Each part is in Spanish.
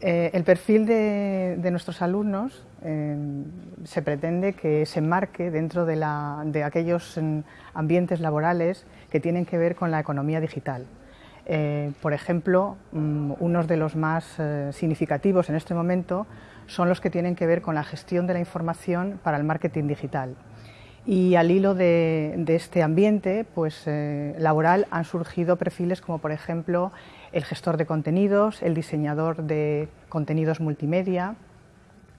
Eh, el perfil de, nuestros alumnos eh, se pretende que se enmarque dentro de, aquellos mm, ambientes laborales que tienen que ver con la economía digital. Eh, por ejemplo, mm, unos de los más significativos en este momento son los que tienen que ver con la gestión de la información para el marketing digital. Y al hilo de, este ambiente pues, laboral han surgido perfiles como por ejemplo el gestor de contenidos, el diseñador de contenidos multimedia,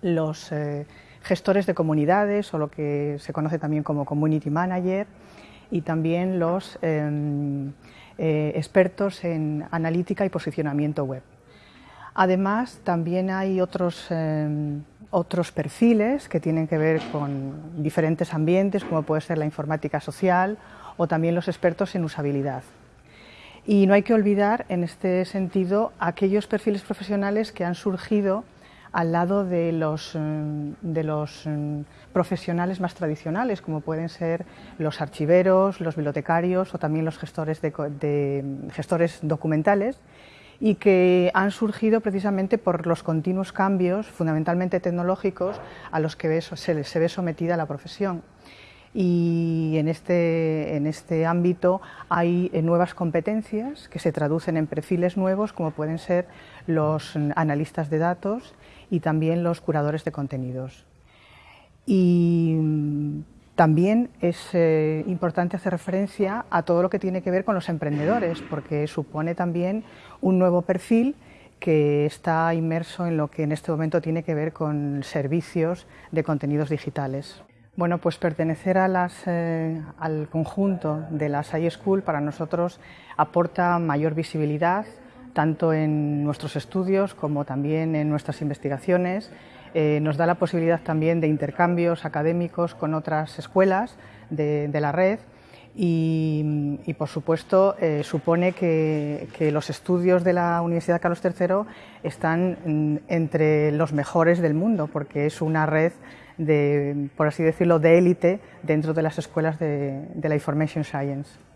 los eh, gestores de comunidades o lo que se conoce también como community manager y también los em, eh, expertos en analítica y posicionamiento web. Además, también hay otros, em, otros perfiles que tienen que ver con diferentes ambientes, como puede ser la informática social o también los expertos en usabilidad. Y no hay que olvidar, en este sentido, aquellos perfiles profesionales que han surgido al lado de los, mm, de los mm, profesionales más tradicionales, como pueden ser los archiveros, los bibliotecarios o también los gestores, gestores documentales, y que han surgido precisamente por los continuos cambios, fundamentalmente tecnológicos, a los que se, ve sometida la profesión y en este, en este ámbito hay eh, nuevas competencias que se traducen en perfiles nuevos como pueden ser los analistas de datos y también los curadores de contenidos. También es eh, importante hacer referencia a todo lo que tiene que ver con los emprendedores, porque supone también un nuevo perfil que está inmerso en lo que en este momento tiene que ver con servicios de contenidos digitales. Bueno, pues pertenecer eh, al conjunto de las School para nosotros aporta mayor visibilidad, tanto en nuestros estudios como también en nuestras investigaciones. Eh, nos da la posibilidad también de intercambios académicos con otras escuelas de, la red y, por supuesto, eh, supone que, los estudios de la Universidad Carlos III están mm, entre los mejores del mundo, porque es una red de, por así decirlo, de élite dentro de las escuelas de la Information Science.